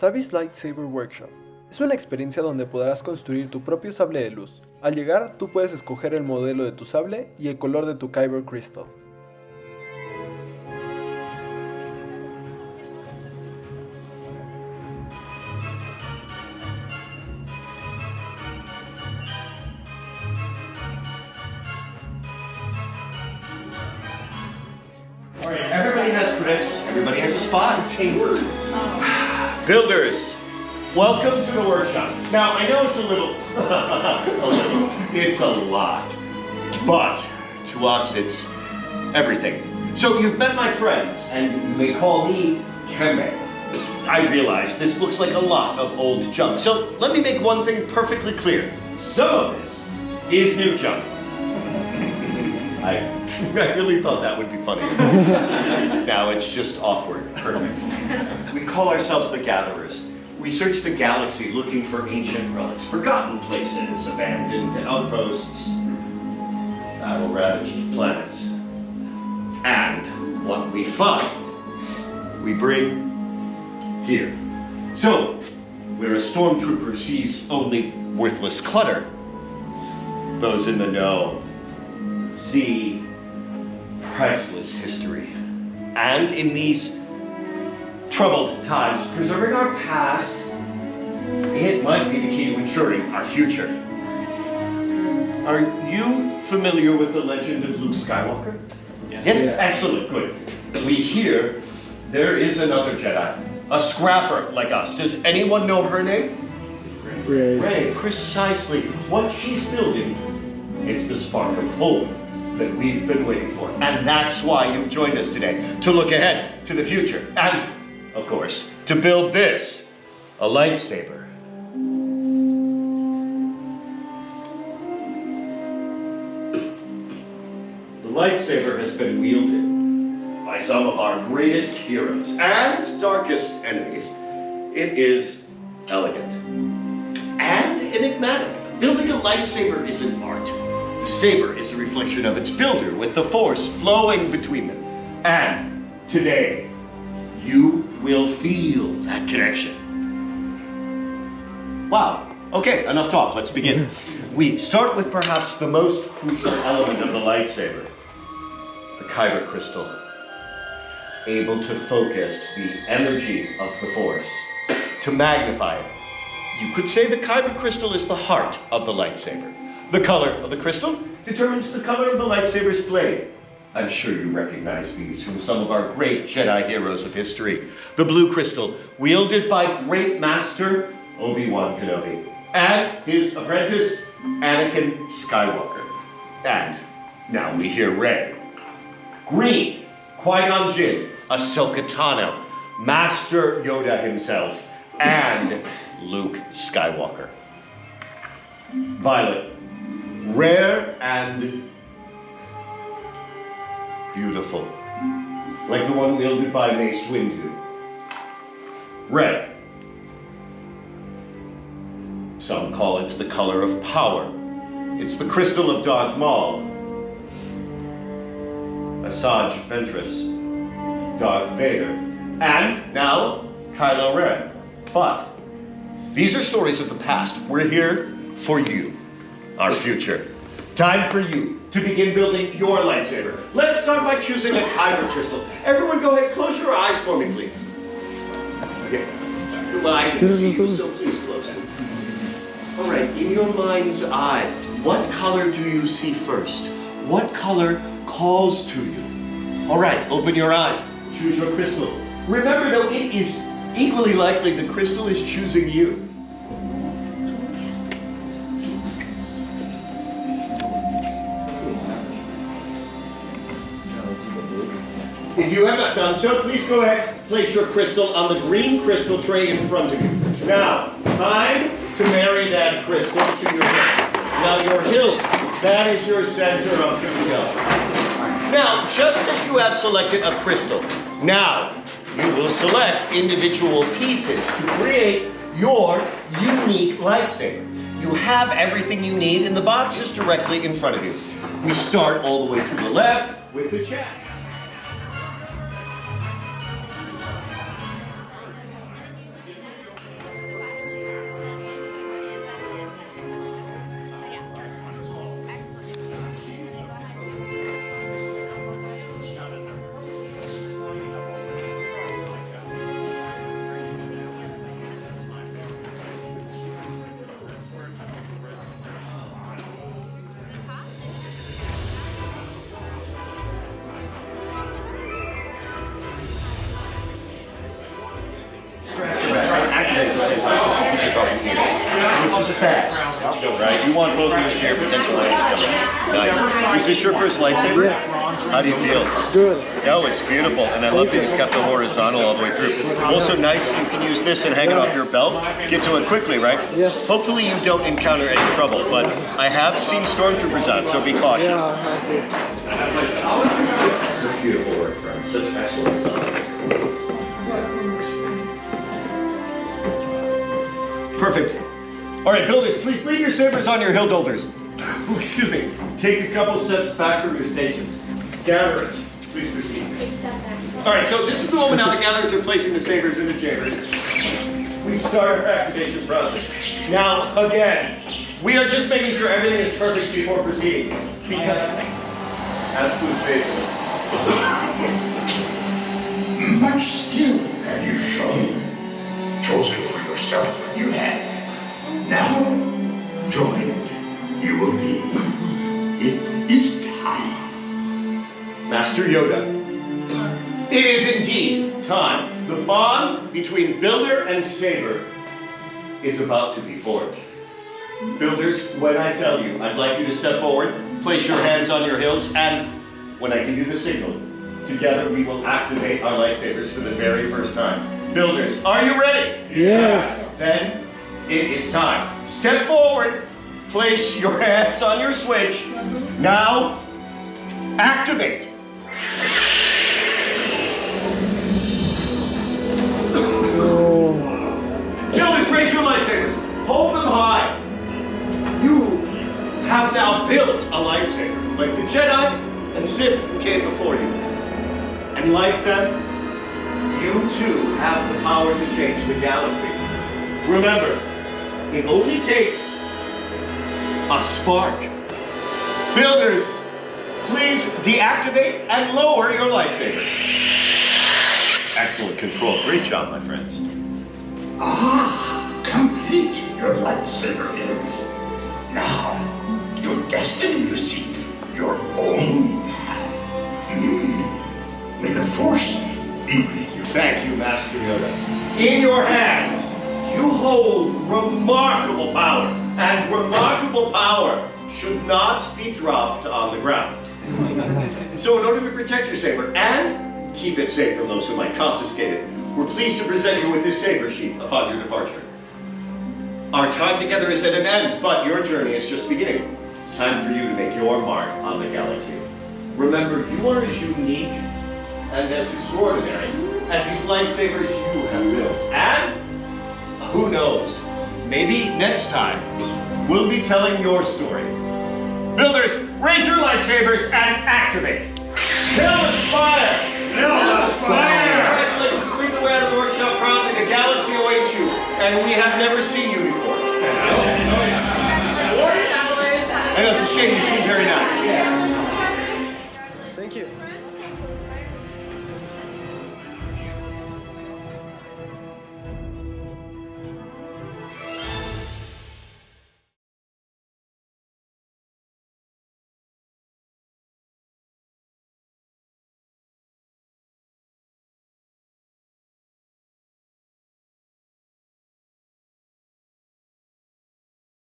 Savvy's Lightsaber Workshop. Es una experiencia donde podrás construir tu propio sable de luz. Al llegar, tú puedes escoger el modelo de tu sable y el color de tu Kyber Crystal. Everybody has credentials. Everybody has a spot. Builders, welcome to the workshop. Now, I know it's a little, a little, it's a lot, but to us, it's everything. So you've met my friends, and you may call me Keme. I realize this looks like a lot of old junk. So let me make one thing perfectly clear. Some of this is new junk. I, I really thought that would be funny. now it's just awkward. Perfect. We call ourselves the Gatherers. We search the galaxy looking for ancient relics, forgotten places, abandoned outposts, battle-ravaged planets. And what we find, we bring here. So, where a stormtrooper sees only worthless clutter, those in the know see priceless history. And in these troubled times, preserving our past, it might be the key to ensuring our future. Are you familiar with the legend of Luke Skywalker? Yes. Yes. Excellent, good. We hear there is another Jedi, a scrapper like us. Does anyone know her name? Rey. Rey, precisely what she's building. It's the spark of hope that we've been waiting for. And that's why you've joined us today, to look ahead to the future. And, of course, to build this, a lightsaber. The lightsaber has been wielded by some of our greatest heroes and darkest enemies. It is elegant and enigmatic. Building a lightsaber is an art. The saber is a reflection of its builder, with the force flowing between them. And today, you will feel that connection. Wow. Okay, enough talk. Let's begin. We start with perhaps the most crucial element of the lightsaber the Kyber crystal. Able to focus the energy of the force, to magnify it, you could say the Kyber crystal is the heart of the lightsaber. The color of the crystal determines the color of the lightsaber's blade. I'm sure you recognize these from some of our great Jedi heroes of history. The blue crystal, wielded by great master Obi-Wan Kenobi, and his apprentice Anakin Skywalker. And now we hear red. Green, Qui-Gon Jinn, Ahsoka Tano, Master Yoda himself, and Luke Skywalker. Violet, rare and beautiful, like the one wielded by Mace Windu. Red, some call it the color of power. It's the crystal of Darth Maul. Asajj Ventress, Darth Vader, and now Kylo Ren. But these are stories of the past. We're here for you, our future. Time for you to begin building your lightsaber. Let's start by choosing a kyber crystal. Everyone go ahead, close your eyes for me, please. Okay. Well, I can see you, so please close them. All right, in your mind's eye, what color do you see first? What color calls to you? All right, open your eyes. Choose your crystal. Remember, though, it is equally likely the crystal is choosing you. If you have not done so, please go ahead, place your crystal on the green crystal tray in front of you. Now, time to marry that crystal to your hilt. Now, your hilt, that is your center of control. Now, just as you have selected a crystal, now you will select individual pieces to create your unique lightsaber. You have everything you need in the boxes directly in front of you. We start all the way to the left with the check. Is bad. Right? You want both ears to your potential enemies coming. Nice. Is this your first lightsaber? How do you feel? Good. Oh, it's beautiful, and I love that you kept it horizontal all the way through. Also nice, you can use this and hang it off your belt. Get to it quickly, right? Yes. Hopefully you don't encounter any trouble, but I have seen stormtroopers out, so be cautious. Yeah, I see. Such beautiful work, friends. Such excellent designs. Perfect. All right, builders, please leave your sabers on your hill builders. Excuse me. Take a couple steps back from your stations. Gatherers, please proceed. All right, so this is the moment now the gatherers are placing the sabers in the chambers. We start our activation process. Now, again, we are just making sure everything is perfect before proceeding. Because absolute faith. Much skill have you shown. Chosen for yourself, you have. Now, joined, you will be. It is time. Master Yoda. It is indeed time. The bond between Builder and Saber is about to be forged. Builders, when I tell you, I'd like you to step forward, place your hands on your hilts, and when I give you the signal, together we will activate our lightsabers for the very first time. Builders, are you ready? Yes. Then it is time. Step forward, place your hands on your switch. Now, activate. Oh, Builders, raise your lightsabers. Hold them high. You have now built a lightsaber, like the Jedi and Sith who came before you. And like them, you too have the power to change the galaxy. Remember, it only takes a spark. Builders, please deactivate and lower your lightsabers. Excellent control. Great job, my friends. Ah, complete your lightsaber is. Now, your destiny you seek, your own path. Hmm. May the Force be with you. Thank you, Master Yoda. In your hands, you hold remarkable power, and remarkable power should not be dropped on the ground. So, in order to protect your saber and keep it safe from those who might confiscate it, we're pleased to present you with this saber sheath upon your departure. Our time together is at an end, but your journey is just beginning. It's time for you to make your mark on the galaxy. Remember, you are as unique and as extraordinary as these lightsabers you have built. And who knows, maybe next time we'll be telling your story. Builders, raise your lightsabers and activate. Kill the spire! Kill the spire! Congratulations, lead the way out of the workshop proudly. The galaxy awaits you, and we have never seen you before. I know it's a shame. You seem very nice.